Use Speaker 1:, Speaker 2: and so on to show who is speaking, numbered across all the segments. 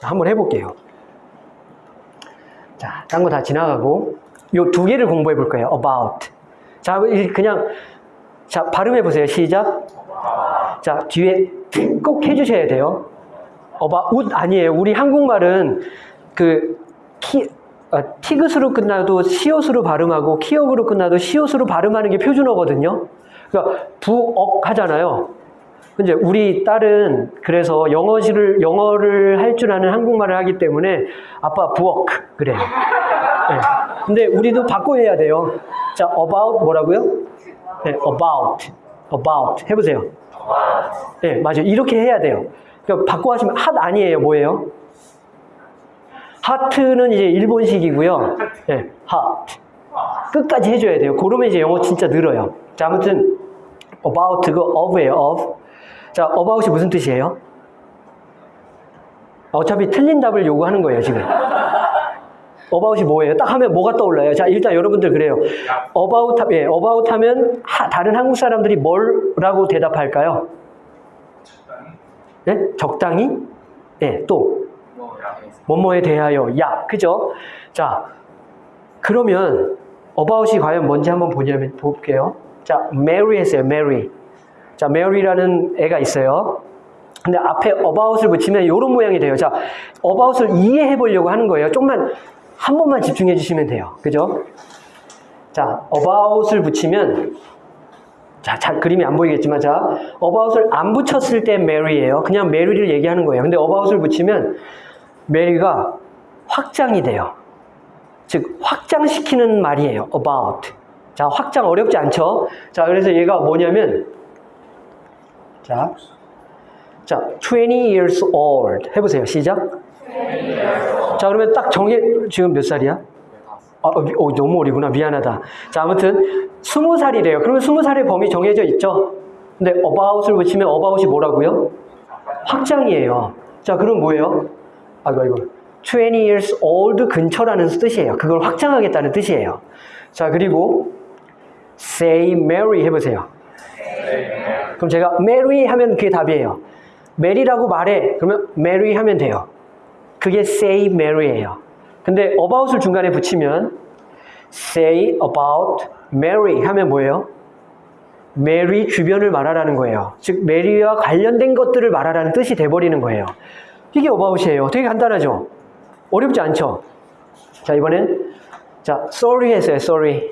Speaker 1: 자, 한번 해볼게요. 자, 딴 거 다 지나가고 요 두 개를 공부해 볼 거예요. about. 자, 이- 그냥 자 발음해 보세요. 시작. 자, 뒤에 꼭 해주셔야 돼요. about 아니에요. 우리 한국말은 그 키, 아, 티귿으로 끝나도 시옷으로 발음하고 키역으로 끝나도 시옷으로 발음하는 게 표준어거든요. 그러니까 부억 하잖아요. 근데 우리 딸은 그래서 영어를 영어를 할 줄 아는 한국말을 하기 때문에 아빠 부억 그래요. 네. 근데 우리도 바꿔 해야 돼요. 자, about 뭐라고요? 네, about, about 해보세요. 네, 맞아요. 이렇게 해야 돼요. 그러니까 바꿔 하시면 핫 아니에요. 뭐예요? 하트는 이제 일본식이고요. 네, 핫. 끝까지 해줘야 돼요. 그러면 이제 영어 진짜 늘어요. 자, 아무튼 about 그 of예요. of. 자, about이 무슨 뜻이에요? 어차피 틀린 답을 요구하는 거예요, 지금. about이 뭐예요? 딱 하면 뭐가 떠올라요? 자, 일단 여러분들 그래요. 하- 예, about 하면 하- 다른 한국 사람들이 뭐라고 대답할까요? 예? 적당히? 예, 또. 뭐뭐에 대하여, 야, 그죠? 자, 그러면 about이 과연 뭔지 한번 보냐면 볼게요. 자, Mary 했어요, Mary. 자, Mary라는 애가 있어요. 근데 앞에 about을 붙이면 이런 모양이 돼요. 자, about을 이해해 보려고 하는 거예요. 조금만 한 번만 집중해 주시면 돼요. 그죠? 자, about을 붙이면 자, 잘 그림이 안 보이겠지만 자, about을 안 붙였을 때 Mary예요. 그냥 Mary를 얘기하는 거예요. 근데 about을 붙이면 Mary가 확장이 돼요. 즉 확장시키는 말이에요. about. 자, 확장 어렵지 않죠? 자, 그래서 얘가 뭐냐면 자, 자, 20 years old 해보세요. 시작. 자, 그러면 딱 정해 지금 몇 살이야? 아, 어, 미- 어, 너무 어리구나. 미안하다. 자, 아무튼 스무 살이래요. 그러면 스무 살의 범위 정해져 있죠? 근데 about을 붙이면 about이 뭐라고요? 확장이에요. 자, 그럼 뭐예요? 아이고, 아이고. 20 years old 근처라는 뜻이에요. 그걸 확장하겠다는 뜻이에요. 자, 그리고 say Mary 해보세요. 그럼 제가 Mary 하면 그게 답이에요. Mary라고 말해. 그러면 Mary 하면 돼요. 그게 say Mary예요. 근데 about을 중간에 붙이면 say about Mary 하면 뭐예요? 메리 주변을 말하라는 거예요. 즉 메리와 관련된 것들을 말하라는 뜻이 돼버리는 거예요. 이게 about이에요. 되게 간단하죠? 어렵지 않죠? 자 이번엔 자 sorry 했어요. sorry.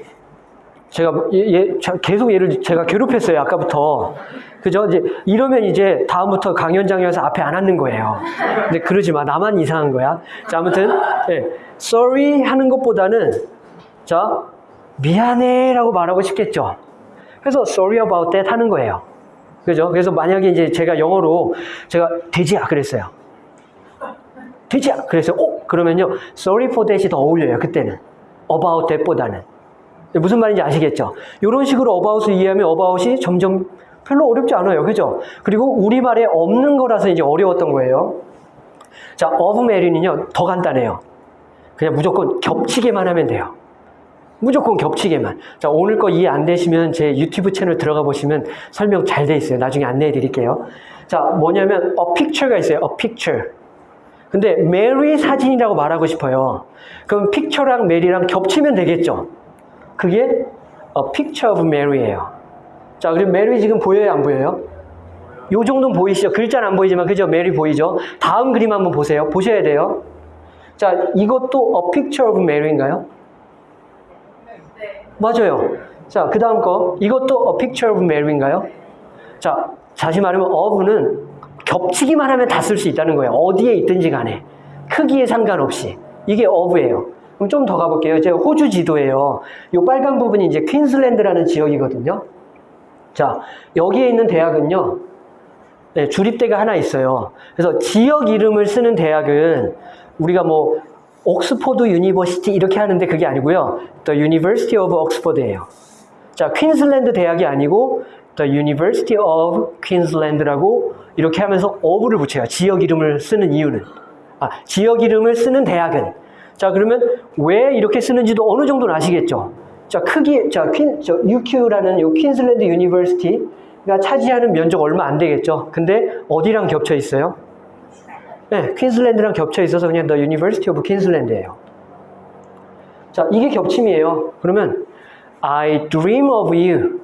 Speaker 1: 제가 얘- 자, 계속 얘를 제가 괴롭혔어요. 아까부터. 그죠? 이제 이러면 이제 다음부터 강연장에서 앞에 안 앉는 거예요. 근데 그러지 마. 나만 이상한 거야. 자 아무튼 예, sorry 하는 것보다는 자 미안해라고 말하고 싶겠죠. 그래서 sorry about that 하는 거예요. 그죠? 그래서 만약에 이제 제가 영어로 제가 돼지야 그랬어요. 돼지야 그래서 어 그러면요 sorry for that이 더 어울려요 그때는 about that보다는 무슨 말인지 아시겠죠? 이런 식으로 about을 이해하면 about이 점점 별로 어렵지 않아요. 그죠? 그리고 우리말에 없는 거라서 이제 어려웠던 거예요. 자, of Mary는요, 더 간단해요. 그냥 무조건 겹치게만 하면 돼요. 무조건 겹치게만. 자, 오늘 거 이해 안 되시면 제 유튜브 채널 들어가 보시면 설명 잘 돼 있어요. 나중에 안내해 드릴게요. 자, 뭐냐면 a picture가 있어요. a picture. 근데 메리 사진이라고 말하고 싶어요. 그럼 picture랑 메리랑 겹치면 되겠죠? 그게 a picture of Mary예요. 자, 그럼 메리 지금 보여요, 안 보여요? 요 정도는 보이시죠? 글자는 안 보이지만 그죠? 메리 보이죠? 다음 그림 한번 보세요. 보셔야 돼요. 자, 이것도 a picture of Mary인가요? 맞아요. 자, 그 다음 거. 이것도 a picture of Mary인가요? 자, 다시 말하면 of는 겹치기만 하면 다 쓸 수 있다는 거예요. 어디에 있든지 간에. 크기에 상관없이. 이게 of예요. 그럼 좀 더 가볼게요. 제가 호주 지도예요. 이 빨간 부분이 이제 퀸슬랜드라는 지역이거든요. 자, 여기에 있는 대학은요. 네, 주립대가 하나 있어요. 그래서 지역 이름을 쓰는 대학은 우리가 뭐 Oxford University 이렇게 하는데 그게 아니고요. The University of Oxford예요. 자, 퀸슬랜드 대학이 아니고 The University of Queensland라고 이렇게 하면서 of를 붙여요. 지역 이름을 쓰는 이유는. 아, 지역 이름을 쓰는 대학은. 자, 그러면 왜 이렇게 쓰는지도 어느 정도는 아시겠죠? 자, 크기, 자, 퀸, 저, UQ라는 요 Queensland University가 차지하는 면적 얼마 안 되겠죠? 근데 어디랑 겹쳐 있어요? 네, Queensland랑 겹쳐 있어서 그냥 The University of Queensland예요. 자, 이게 겹침이에요. 그러면 I dream of you.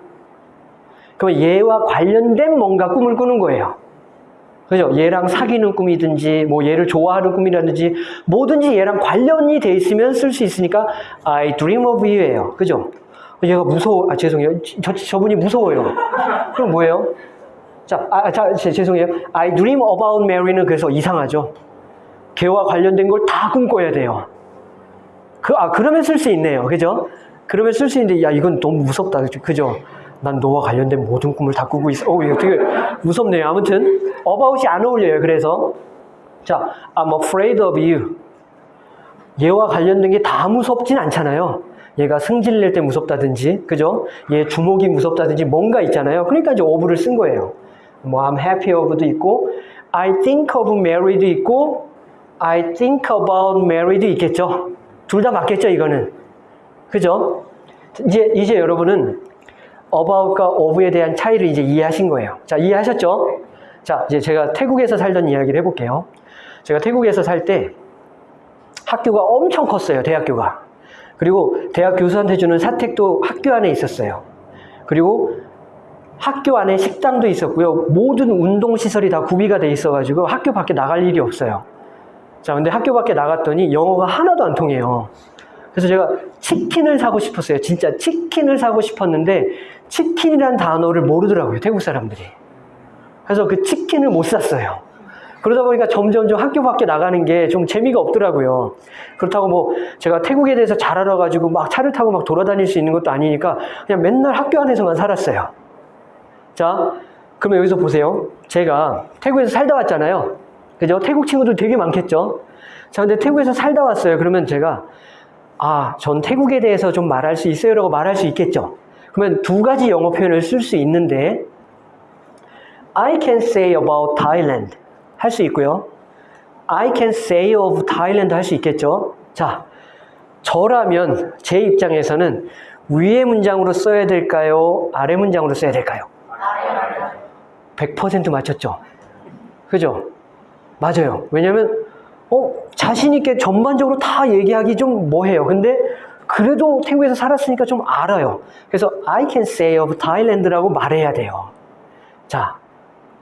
Speaker 1: 그러면 얘와 관련된 뭔가 꿈을 꾸는 거예요. 그죠? 얘랑 사귀는 꿈이든지, 뭐 얘를 좋아하는 꿈이라든지, 뭐든지 얘랑 관련이 돼 있으면 쓸 수 있으니까 I dream of you예요. 그죠? 얘가 무서워, 아, 죄송해요. 저, 저분이 무서워요. 그럼 뭐예요? 자, 아, 자, 제, 죄송해요. I dream about Mary는 그래서 이상하죠. 걔와 관련된 걸 다 꿈꿔야 돼요. 그, 아, 그러면 쓸 수 있네요. 그죠? 그러면 쓸 수 있는데, 야, 이건 너무 무섭다. 그죠? 난 너와 관련된 모든 꿈을 다 꾸고 있어. 어, 이거 되게 무섭네요. 아무튼, about이 안 어울려요. 그래서. 자, I'm afraid of you. 얘와 관련된 게 다 무섭진 않잖아요. 얘가 승질 낼 때 무섭다든지, 그죠? 얘 주먹이 무섭다든지 뭔가 있잖아요. 그러니까 이제 of를 쓴 거예요. 뭐, I'm happy of도 있고, I think of Mary도 있고, I think about Mary도 있겠죠. 둘 다 맞겠죠, 이거는. 그죠? 이제, 이제 여러분은 about과 of에 대한 차이를 이제 이해하신 거예요. 자, 이해하셨죠? 자, 이제 제가 태국에서 살던 이야기를 해볼게요. 제가 태국에서 살 때 학교가 엄청 컸어요, 대학교가. 그리고 대학 교수한테 주는 사택도 학교 안에 있었어요. 그리고 학교 안에 식당도 있었고요. 모든 운동시설이 다 구비가 돼 있어가지고 학교 밖에 나갈 일이 없어요. 자, 근데 학교 밖에 나갔더니 영어가 하나도 안 통해요. 그래서 제가 치킨을 사고 싶었어요. 진짜 치킨을 사고 싶었는데 치킨이란 단어를 모르더라고요. 태국 사람들이. 그래서 그 치킨을 못 샀어요. 그러다 보니까 점점점 학교 밖에 나가는 게 좀 재미가 없더라고요. 그렇다고 뭐 제가 태국에 대해서 잘 알아가지고 막 차를 타고 막 돌아다닐 수 있는 것도 아니니까 그냥 맨날 학교 안에서만 살았어요. 자, 그러면 여기서 보세요. 제가 태국에서 살다 왔잖아요. 그죠? 태국 친구들 되게 많겠죠? 자, 근데 태국에서 살다 왔어요. 그러면 제가 아, 전 태국에 대해서 좀 말할 수 있어요? 라고 말할 수 있겠죠? 그러면 두 가지 영어 표현을 쓸 수 있는데 I can say about Thailand 할 수 있고요. I can say of Thailand 할 수 있겠죠? 자, 저라면 제 입장에서는 위의 문장으로 써야 될까요? 아래 문장으로 써야 될까요? 100% 맞췄죠? 그죠? 맞아요. 왜냐면 어, 자신 있게 전반적으로 다 얘기하기 좀 뭐해요. 근데 그래도 태국에서 살았으니까 좀 알아요. 그래서 I can say of Thailand라고 말해야 돼요. 자,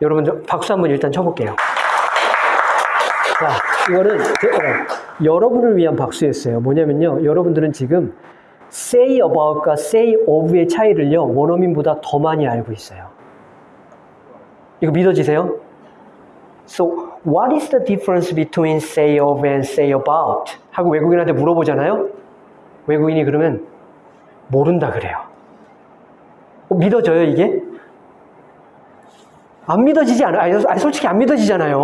Speaker 1: 여러분 박수 한번 일단 쳐볼게요. 자, 이거는 제- 어, 여러분을 위한 박수였어요. 뭐냐면요. 여러분들은 지금 say about과 say of의 차이를요. 원어민보다 더 많이 알고 있어요. 이거 믿어지세요? So, what is the difference between say of and say about? 하고 외국인한테 물어보잖아요? 외국인이 그러면 모른다 그래요. 어, 믿어져요, 이게? 안 믿어지지 않아요. 아니, 솔직히 안 믿어지잖아요.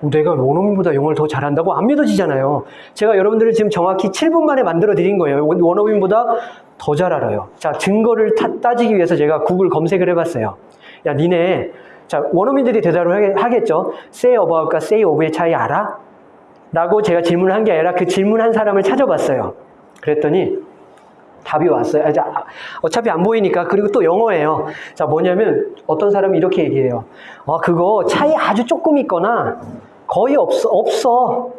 Speaker 1: 어, 내가 원어민보다 영어를 더 잘한다고 안 믿어지잖아요. 제가 여러분들을 지금 정확히 7분 만에 만들어 드린 거예요. 원- 원어민보다 더 잘 알아요. 자, 증거를 타- 따지기 위해서 제가 구글 검색을 해봤어요. 야, 니네, 자, 원어민들이 대답을 하겠- 하겠죠. say about과 say of의 차이 알아? 라고 제가 질문을 한 게 아니라 그 질문한 사람을 찾아봤어요. 그랬더니 답이 왔어요. 아, 자, 아, 어차피 안 보이니까 그리고 또 영어예요. 자 뭐냐면 어떤 사람이 이렇게 얘기해요. 아 그거 차이 아주 조금 있거나 거의 없어 없어.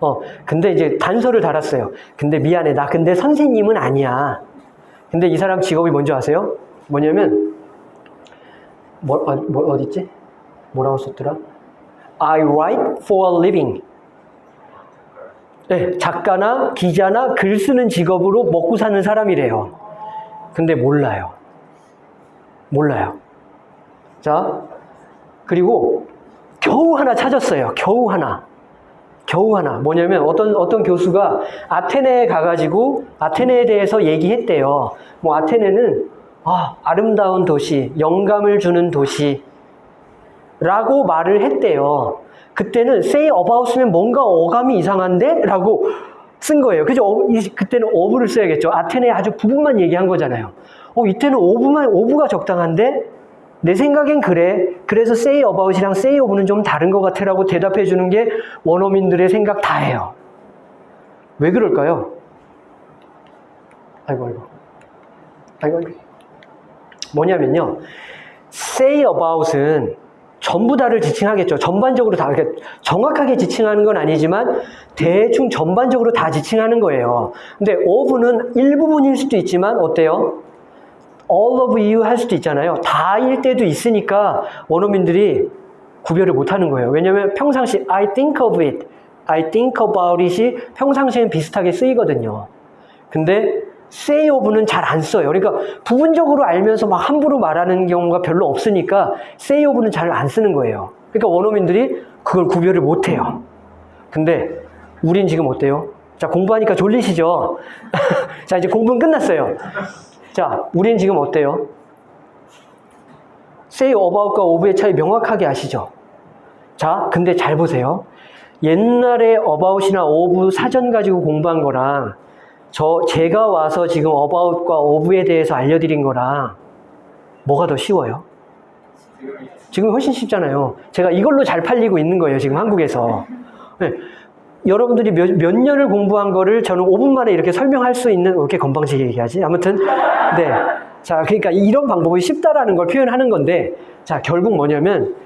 Speaker 1: 어 근데 이제 단서를 달았어요. 근데 미안해 나 근데 선생님은 아니야. 근데 이 사람 직업이 뭔지 아세요? 뭐냐면 뭐, 아, 뭐 어디 있지? 뭐라고 썼더라? I write for a living. 네, 작가나 기자나 글 쓰는 직업으로 먹고 사는 사람이래요. 근데 몰라요. 몰라요. 자, 그리고 겨우 하나 찾았어요. 겨우 하나. 겨우 하나. 뭐냐면 어떤, 어떤 교수가 아테네에 가가지고 아테네에 대해서 얘기했대요. 뭐 아테네는 아, 아름다운 도시, 영감을 주는 도시, 라고 말을 했대요. 그때는 say about 쓰면 뭔가 어감이 이상한데? 라고 쓴 거예요. 그죠? 어, 이- 그때는 of를 써야겠죠. 아테네 아주 부분만 얘기한 거잖아요. 어, 이때는 of만, of가 적당한데? 내 생각엔 그래. 그래서 say about이랑 say of는 좀 다른 것 같아 라고 대답해 주는 게 원어민들의 생각 다예요. 왜 그럴까요? 아이고, 아이고. 아이고, 아이고. 뭐냐면요. say about은 전부 다를 지칭하겠죠. 전반적으로 다, 정확하게 지칭하는 건 아니지만 대충 전반적으로 다 지칭하는 거예요. 근데 of는 일부분일 수도 있지만 어때요? all of you 할 수도 있잖아요. 다일 때도 있으니까 원어민들이 구별을 못 하는 거예요. 왜냐면 평상시 I think of it, I think about it이 평상시엔 비슷하게 쓰이거든요. 근데 say of는 잘 안 써요. 그러니까 부분적으로 알면서 막 함부로 말하는 경우가 별로 없으니까 say of는 잘 안 쓰는 거예요. 그러니까 원어민들이 그걸 구별을 못 해요. 근데 우린 지금 어때요? 자, 공부하니까 졸리시죠? 자, 이제 공부는 끝났어요. 자, 우린 지금 어때요? say about과 of의 차이 명확하게 아시죠? 자, 근데 잘 보세요. 옛날에 about이나 of 사전 가지고 공부한 거랑 저 제가 와서 지금 about과 of에 대해서 알려드린 거랑 뭐가 더 쉬워요? 지금 훨씬 쉽잖아요. 제가 이걸로 잘 팔리고 있는 거예요. 지금 한국에서. 네. 여러분들이 몇, 몇 년을 공부한 거를 저는 5분 만에 이렇게 설명할 수 있는, 왜 이렇게 건방지게 얘기하지? 아무튼, 네. 자, 그러니까 이런 방법이 쉽다라는 걸 표현하는 건데, 자, 결국 뭐냐면,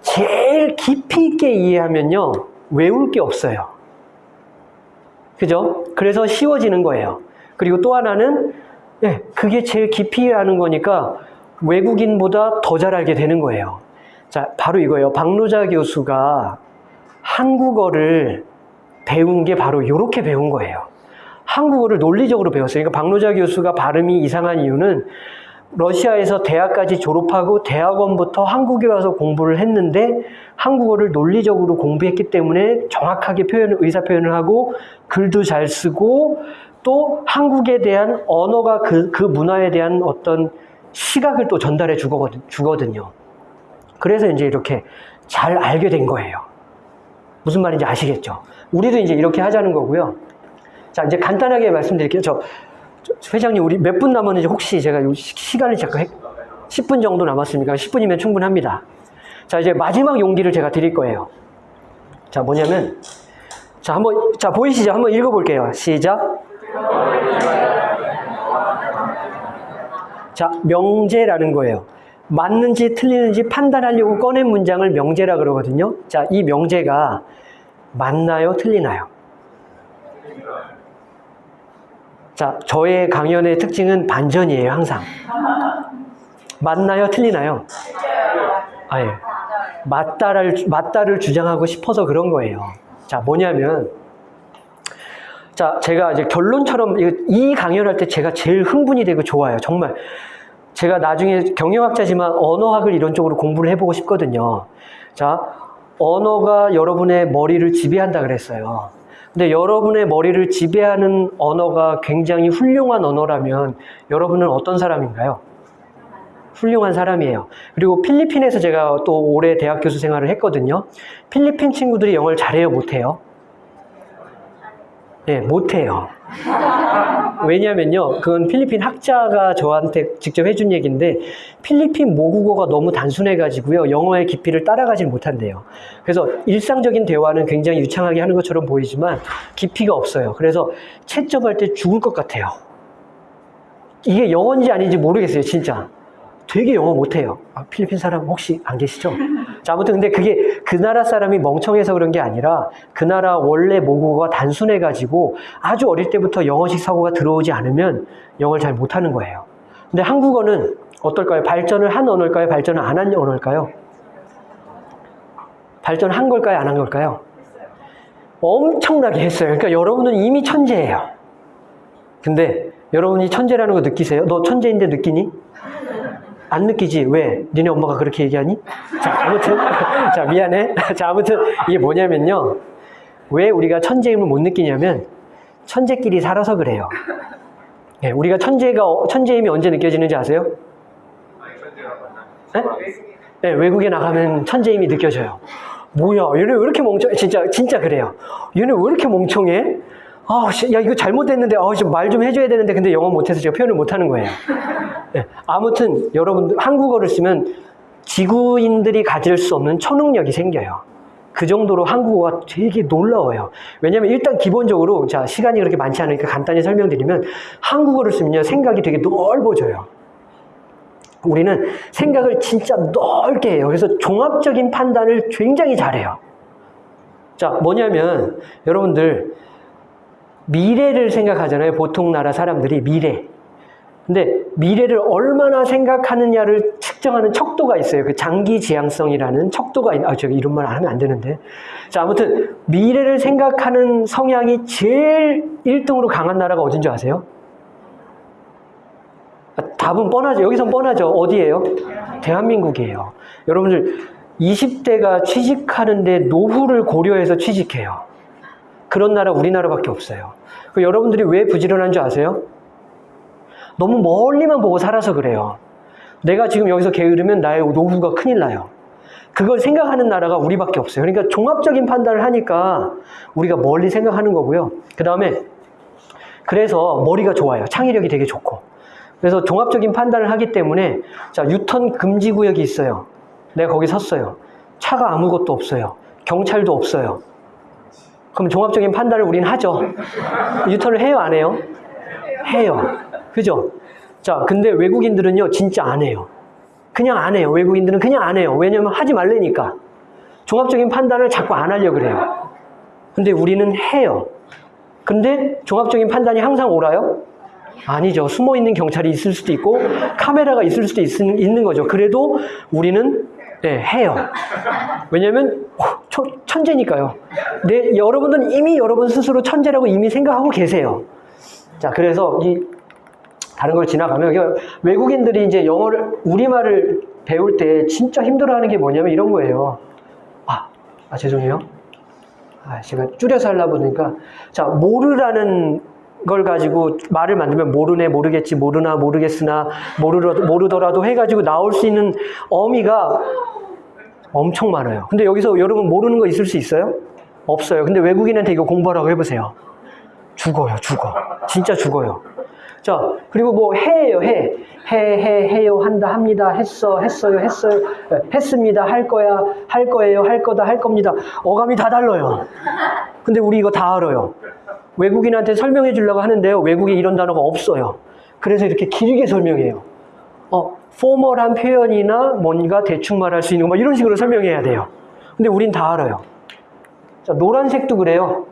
Speaker 1: 제일 깊이 있게 이해하면요, 외울 게 없어요. 그죠? 그래서 쉬워지는 거예요. 그리고 또 하나는, 네, 그게 제일 깊이 이해하는 거니까 외국인보다 더 잘 알게 되는 거예요. 자, 바로 이거예요. 박노자 교수가 한국어를 배운 게 바로 이렇게 배운 거예요. 한국어를 논리적으로 배웠어요. 그러니까 박노자 교수가 발음이 이상한 이유는 러시아에서 대학까지 졸업하고 대학원부터 한국에 와서 공부를 했는데 한국어를 논리적으로 공부했기 때문에 정확하게 표현, 의사 표현을 하고 글도 잘 쓰고 또 한국에 대한 언어가 그, 그 문화에 대한 어떤 시각을 또 전달해 주거든, 주거든요. 그래서 이제 이렇게 잘 알게 된 거예요. 무슨 말인지 아시겠죠? 우리도 이제 이렇게 하자는 거고요. 자, 이제 간단하게 말씀드릴게요. 저, 저 회장님, 우리 몇 분 남았는지 혹시 제가 시간을 잠깐, 해- 10분 정도 남았습니까? 10분이면 충분합니다. 자, 이제 마지막 용기를 제가 드릴 거예요. 자, 뭐냐면, 자, 한번, 자, 보이시죠? 한번 읽어볼게요. 시작. 자, 명제라는 거예요. 맞는지 틀리는지 판단하려고 꺼낸 문장을 명제라 그러거든요. 자, 이 명제가 맞나요? 틀리나요? 자, 저의 강연의 특징은 반전이에요, 항상. 맞나요? 틀리나요? 아, 예. 맞다를, 맞다를 주장하고 싶어서 그런 거예요. 자, 뭐냐면, 자, 제가 이제 결론처럼 이- 이 강연할 때 제가 제일 흥분이 되고 좋아요. 정말. 제가 나중에 경영학자지만 언어학을 이런 쪽으로 공부를 해보고 싶거든요. 자, 언어가 여러분의 머리를 지배한다 그랬어요. 근데 여러분의 머리를 지배하는 언어가 굉장히 훌륭한 언어라면 여러분은 어떤 사람인가요? 훌륭한 사람이에요. 그리고 필리핀에서 제가 또 올해 대학 교수 생활을 했거든요. 필리핀 친구들이 영어를 잘해요, 못해요? 네, 못해요. 왜냐면요, 그건 필리핀 학자가 저한테 직접 해준 얘기인데, 필리핀 모국어가 너무 단순해가지고요, 영어의 깊이를 따라가질 못한대요. 그래서 일상적인 대화는 굉장히 유창하게 하는 것처럼 보이지만, 깊이가 없어요. 그래서 채점할 때 죽을 것 같아요. 이게 영어인지 아닌지 모르겠어요, 진짜. 되게 영어 못해요. 아, 필리핀 사람 혹시 안 계시죠? 자, 아무튼 근데 그게 그 나라 사람이 멍청해서 그런 게 아니라 그 나라 원래 모국어가 단순해가지고 아주 어릴 때부터 영어식 사고가 들어오지 않으면 영어를 잘 못하는 거예요. 근데 한국어는 어떨까요? 발전을 한 언어일까요? 발전을 안 한 언어일까요? 발전한 걸까요? 안 한 걸까요? 엄청나게 했어요. 그러니까 여러분은 이미 천재예요. 근데 여러분이 천재라는 거 느끼세요? 너 천재인데 느끼니? 안 느끼지? 왜? 니네 엄마가 그렇게 얘기하니? 자, 아무튼, 자, 미안해. 자, 아무튼, 이게 뭐냐면요. 왜 우리가 천재임을 못 느끼냐면, 천재끼리 살아서 그래요. 예, 우리가 천재가, 천재임이 언제 느껴지는지 아세요? 예? 예, 외국에 나가면 천재임이 느껴져요. 뭐야, 얘네 왜 이렇게 멍청해? 진짜, 진짜 그래요. 얘네 왜 이렇게 멍청해? 아, 씨, 야, 이거 잘못됐는데, 아, 말좀 해줘야 되는데, 근데 영어 못해서 제가 표현을 못하는 거예요. 네, 아무튼 여러분들 한국어를 쓰면 지구인들이 가질 수 없는 초능력이 생겨요. 그 정도로 한국어가 되게 놀라워요. 왜냐면 일단 기본적으로 자 시간이 그렇게 많지 않으니까 간단히 설명드리면 한국어를 쓰면요 생각이 되게 넓어져요. 우리는 생각을 진짜 넓게 해요. 그래서 종합적인 판단을 굉장히 잘해요. 자, 뭐냐면 여러분들 미래를 생각하잖아요. 보통 나라 사람들이 미래. 근데 미래를 얼마나 생각하느냐를 측정하는 척도가 있어요. 그 장기 지향성이라는 척도가 있, 아, 제가 이런 말 하면 안 되는데. 자, 아무튼 미래를 생각하는 성향이 제일 1등으로 강한 나라가 어딘 줄 아세요? 아, 답은 뻔하죠. 여기선 뻔하죠. 어디예요? 대한민국이에요. 여러분들 20대가 취직하는데 노후를 고려해서 취직해요. 그런 나라 우리나라밖에 없어요. 그 여러분들이 왜 부지런한 줄 아세요? 너무 멀리만 보고 살아서 그래요. 내가 지금 여기서 게으르면 나의 노후가 큰일 나요. 그걸 생각하는 나라가 우리밖에 없어요. 그러니까 종합적인 판단을 하니까 우리가 멀리 생각하는 거고요. 그 다음에 그래서 머리가 좋아요. 창의력이 되게 좋고. 그래서 종합적인 판단을 하기 때문에 자 유턴 금지 구역이 있어요. 내가 거기 섰어요. 차가 아무것도 없어요. 경찰도 없어요. 그럼 종합적인 판단을 우리는 하죠. 유턴을 해요, 안 해요? 해요. 그죠? 자, 근데 외국인들은요, 진짜 안 해요. 그냥 안 해요. 외국인들은 그냥 안 해요. 왜냐면 하지 말래니까. 종합적인 판단을 자꾸 안 하려고 그래요. 근데 우리는 해요. 근데 종합적인 판단이 항상 옳아요? 아니죠. 숨어 있는 경찰이 있을 수도 있고 카메라가 있을 수도 있, 는 거죠. 그래도 우리는 네, 해요. 왜냐면 천, 천재니까요. 네, 여러분들은 이미 여러분 스스로 천재라고 이미 생각하고 계세요. 자, 그래서 이 다른 걸 지나가면 외국인들이 이제 영어를 우리말을 배울 때 진짜 힘들어하는 게 뭐냐면 이런 거예요. 아, 아 죄송해요. 아, 제가 줄여서 하려고 보니까 자 모르라는 걸 가지고 말을 만들면 모르네 모르겠지 모르나 모르겠으나 모르 모르더라도 해가지고 나올 수 있는 어미가 엄청 많아요. 근데 여기서 여러분 모르는 거 있을 수 있어요? 없어요. 근데 외국인한테 이거 공부하라고 해보세요. 죽어요, 죽어. 진짜 죽어요. 자, 그리고 뭐 해예요, 해. 해, 해, 해요, 한다, 합니다, 했어, 했어요, 했어요, 했습니다, 할 거야, 할 거예요, 할 거다, 할 겁니다. 어감이 다 달라요. 근데 우리 이거 다 알아요. 외국인한테 설명해 주려고 하는데요. 외국에 이런 단어가 없어요. 그래서 이렇게 길게 설명해요. 어, 포멀한 표현이나 뭔가 대충 말할 수 있는 거, 뭐 이런 식으로 설명해야 돼요. 근데 우린 다 알아요. 자, 노란색도 그래요.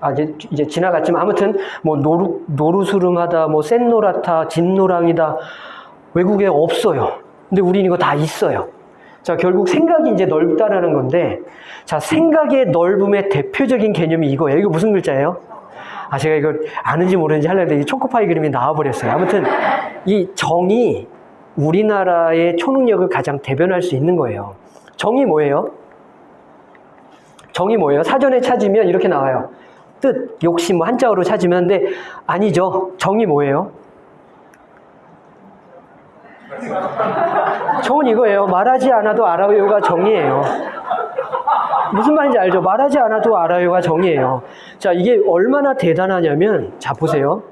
Speaker 1: 아, 이제, 이제 지나갔지만 아무튼 뭐 노루, 노루수름하다, 뭐 센노라타, 진노랑이다. 외국에 없어요. 근데 우린 이거 다 있어요. 자, 결국 생각이 이제 넓다라는 건데, 자, 생각의 넓음의 대표적인 개념이 이거예요. 이거 무슨 글자예요? 아, 제가 이걸 아는지 모르는지 하려는데 이 초코파이 그림이 나와버렸어요. 아무튼 이 정이 우리나라의 초능력을 가장 대변할 수 있는 거예요. 정이 뭐예요? 정이 뭐예요? 사전에 찾으면 이렇게 나와요. 뜻, 욕심, 뭐 한자어로 찾으면 근데 아니죠. 정이 뭐예요? 정은 이거예요. 말하지 않아도 알아요가 정이에요. 무슨 말인지 알죠? 말하지 않아도 알아요가 정이에요. 자, 이게 얼마나 대단하냐면, 자, 보세요.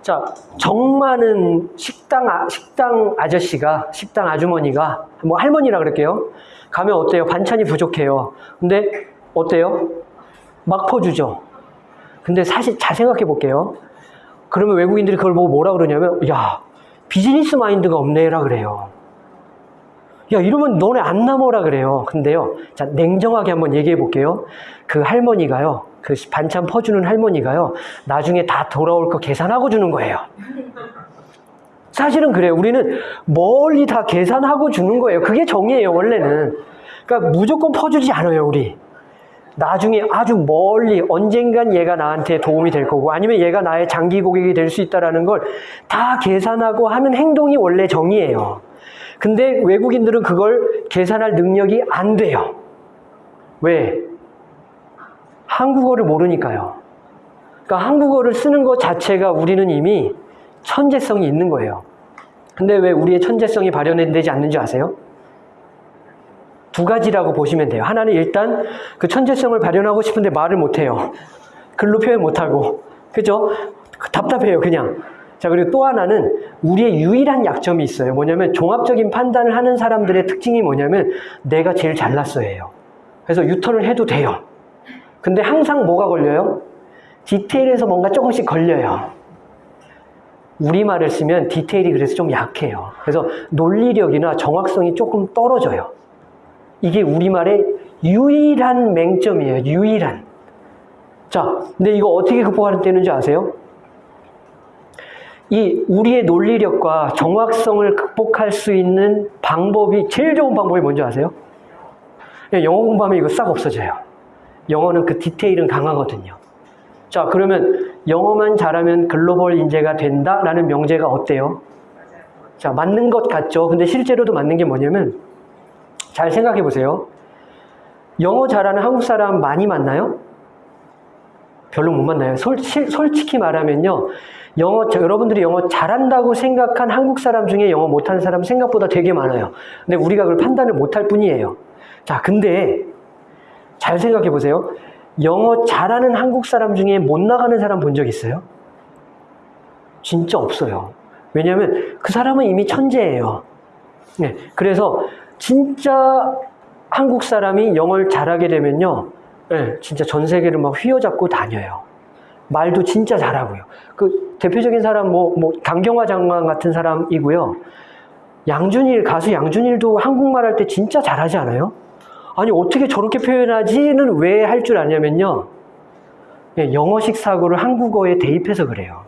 Speaker 1: 자, 정 많은 식당, 아, 식당 아저씨가, 식당 아주머니가, 뭐 할머니라 그럴게요. 가면 어때요? 반찬이 부족해요. 근데 어때요? 막 퍼주죠. 근데 사실 잘 생각해 볼게요. 그러면 외국인들이 그걸 보고 뭐라 그러냐면, 야, 비즈니스 마인드가 없네라 그래요. 야, 이러면 너네 안 남어라 그래요. 근데요, 자, 냉정하게 한번 얘기해 볼게요. 그 할머니가요, 그 반찬 퍼주는 할머니가요, 나중에 다 돌아올 거 계산하고 주는 거예요. 사실은 그래요. 우리는 멀리 다 계산하고 주는 거예요. 그게 정이에요, 원래는. 그러니까 무조건 퍼주지 않아요, 우리. 나중에 아주 멀리 언젠간 얘가 나한테 도움이 될 거고 아니면 얘가 나의 장기 고객이 될 수 있다라는 걸다 계산하고 하는 행동이 원래 정이에요. 근데 외국인들은 그걸 계산할 능력이 안 돼요. 왜? 한국어를 모르니까요. 그러니까 한국어를 쓰는 것 자체가 우리는 이미 천재성이 있는 거예요. 근데 왜 우리의 천재성이 발현되지 않는지 아세요? 두 가지라고 보시면 돼요. 하나는 일단 그 천재성을 발현하고 싶은데 말을 못해요. 글로 표현 못하고. 그죠? 답답해요, 그냥. 자, 그리고 또 하나는 우리의 유일한 약점이 있어요. 뭐냐면 종합적인 판단을 하는 사람들의 특징이 뭐냐면 내가 제일 잘났어예요. 그래서 유턴을 해도 돼요. 근데 항상 뭐가 걸려요? 디테일에서 뭔가 조금씩 걸려요. 우리말을 쓰면 디테일이 그래서 좀 약해요. 그래서 논리력이나 정확성이 조금 떨어져요. 이게 우리말의 유일한 맹점이에요. 유일한. 자, 근데 이거 어떻게 극복하는 때는지 아세요? 이 우리의 논리력과 정확성을 극복할 수 있는 방법이 제일 좋은 방법이 뭔지 아세요? 예, 영어 공부하면 이거 싹 없어져요. 영어는 그 디테일은 강하거든요. 자, 그러면 영어만 잘하면 글로벌 인재가 된다라는 명제가 어때요? 자, 맞는 것 같죠? 근데 실제로도 맞는 게 뭐냐면 잘 생각해 보세요. 영어 잘하는 한국 사람 많이 만나요? 별로 못 만나요. 솔, 실- 솔직히 말하면요. 영어, 저- 여러분들이 영어 잘한다고 생각한 한국 사람 중에 영어 못하는 사람 생각보다 되게 많아요. 근데 우리가 그걸 판단을 못할 뿐이에요. 자, 근데 잘 생각해 보세요. 영어 잘하는 한국 사람 중에 못 나가는 사람 본 적 있어요? 진짜 없어요. 왜냐하면 그 사람은 이미 천재예요. 네, 그래서 진짜 한국 사람이 영어를 잘하게 되면요, 네, 진짜 전 세계를 막 휘어잡고 다녀요. 말도 진짜 잘하고요. 그 대표적인 사람 뭐, 뭐 강경화 장관 같은 사람이고요. 양준일 가수 양준일도 한국말 할 때 진짜 잘하지 않아요? 아니 어떻게 저렇게 표현하지는 왜 할 줄 아냐면요. 예, 영어식 사고를 한국어에 대입해서 그래요.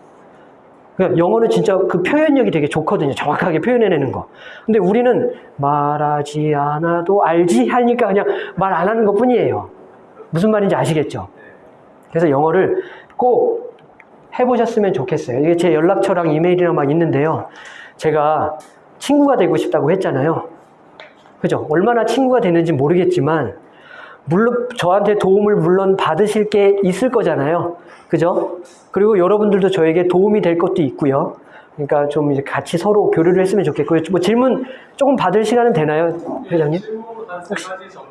Speaker 1: 그러니까 영어는 진짜 그 표현력이 되게 좋거든요. 정확하게 표현해내는 거. 근데 우리는 말하지 않아도 알지 하니까 그냥 말 안 하는 것 뿐이에요. 무슨 말인지 아시겠죠? 그래서 영어를 꼭 해보셨으면 좋겠어요. 이게 제 연락처랑 이메일이랑 막 있는데요. 제가 친구가 되고 싶다고 했잖아요. 그죠? 얼마나 친구가 되는지 모르겠지만, 물론 저한테 도움을 물론 받으실 게 있을 거잖아요. 그죠? 그리고 여러분들도 저에게 도움이 될 것도 있고요. 그러니까 좀 이제 같이 서로 교류를 했으면 좋겠고요. 뭐 질문 조금 받을 시간은 되나요, 회장님?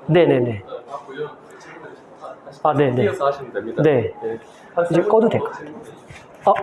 Speaker 1: 네네네.
Speaker 2: 그
Speaker 1: 아, 네네.
Speaker 2: 됩니다.
Speaker 1: 네. 이제
Speaker 2: 세
Speaker 1: 꺼도
Speaker 2: 분
Speaker 1: 될것
Speaker 2: 정도 질문